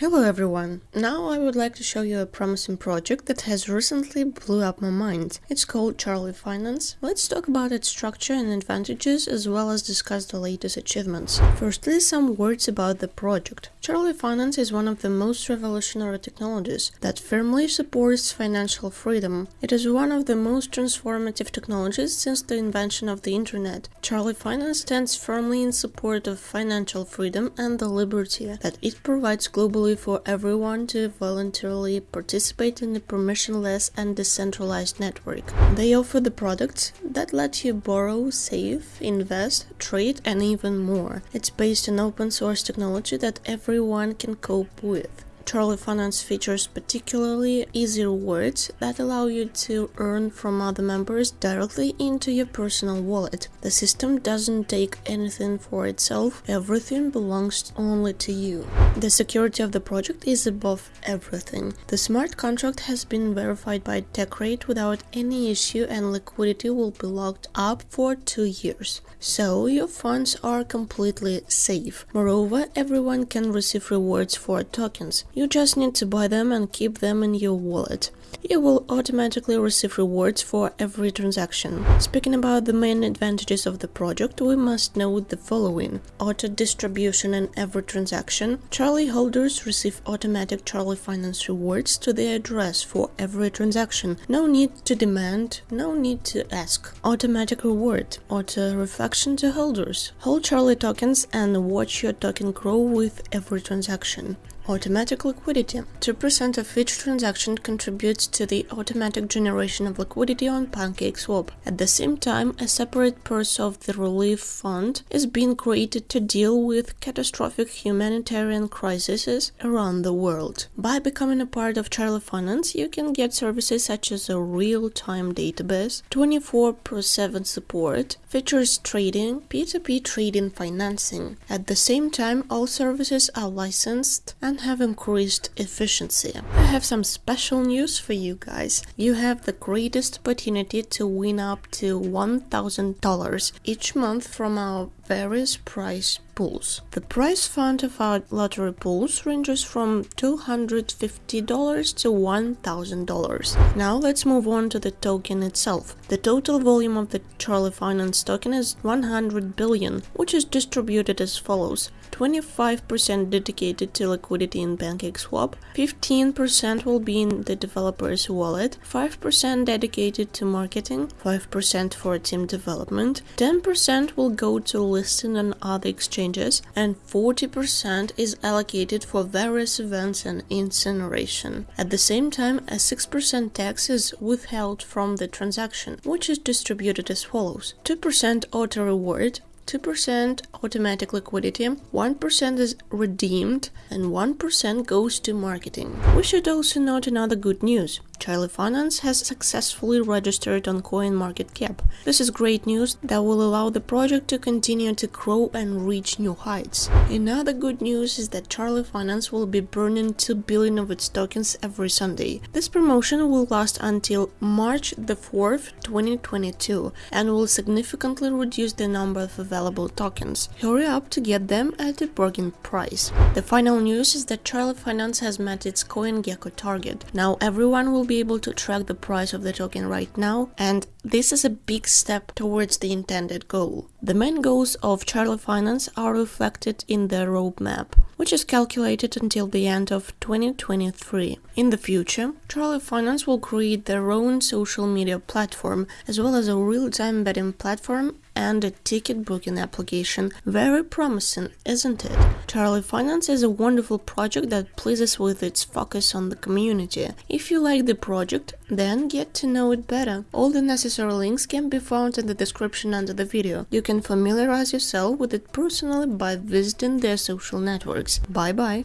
Hello everyone! Now I would like to show you a promising project that has recently blew up my mind. It's called Charlie Finance. Let's talk about its structure and advantages as well as discuss the latest achievements. Firstly, some words about the project. Charlie Finance is one of the most revolutionary technologies that firmly supports financial freedom. It is one of the most transformative technologies since the invention of the internet. Charlie Finance stands firmly in support of financial freedom and the liberty that it provides globally for everyone to voluntarily participate in a permissionless and decentralized network. They offer the products that let you borrow, save, invest, trade, and even more. It's based on open source technology that everyone can cope with. Charlie Finance features particularly easy rewards that allow you to earn from other members directly into your personal wallet. The system doesn't take anything for itself, everything belongs only to you. The security of the project is above everything. The smart contract has been verified by TechRate without any issue and liquidity will be locked up for two years. So your funds are completely safe. Moreover, everyone can receive rewards for tokens. Just need to buy them and keep them in your wallet you will automatically receive rewards for every transaction. Speaking about the main advantages of the project, we must note the following. Auto distribution in every transaction. Charlie holders receive automatic Charlie Finance rewards to their address for every transaction. No need to demand, no need to ask. Automatic reward. Auto reflection to holders. Hold Charlie tokens and watch your token grow with every transaction. Automatic liquidity. 2% of each transaction contributes to the automatic generation of liquidity on PancakeSwap. At the same time, a separate purse of the relief fund is being created to deal with catastrophic humanitarian crises around the world. By becoming a part of Charlie Finance, you can get services such as a real-time database, 24x7 support, features trading, P2P trading financing. At the same time, all services are licensed and have increased efficiency. I have some special news for you guys. You have the greatest opportunity to win up to $1,000 each month from our various prize pools. The prize fund of our lottery pools ranges from $250 to $1,000. Now let's move on to the token itself. The total volume of the Charlie Finance token is 100 billion, which is distributed as follows. 25% dedicated to liquidity in PancakeSwap, 15% will be in the developer's wallet, 5% dedicated to marketing, 5% for team development, 10% will go to listing on other exchanges, and 40% is allocated for various events and incineration. At the same time, a 6% tax is withheld from the transaction, which is distributed as follows 2% auto reward, 2% automatic liquidity, 1% is redeemed, and 1% goes to marketing. We should also note another good news. Charlie Finance has successfully registered on CoinMarketCap. This is great news that will allow the project to continue to grow and reach new heights. Another good news is that Charlie Finance will be burning 2 billion of its tokens every Sunday. This promotion will last until March the 4th, 2022 and will significantly reduce the number of available tokens. Hurry up to get them at a bargain price. The final news is that Charlie Finance has met its CoinGecko target. Now everyone will be able to track the price of the token right now, and this is a big step towards the intended goal. The main goals of Charlie Finance are reflected in the roadmap, which is calculated until the end of 2023. In the future, Charlie Finance will create their own social media platform, as well as a real-time betting platform and a ticket booking application. Very promising, isn't it? Charlie Finance is a wonderful project that pleases with its focus on the community. If you like the project, then get to know it better. All the necessary links can be found in the description under the video. You can familiarize yourself with it personally by visiting their social networks. Bye bye!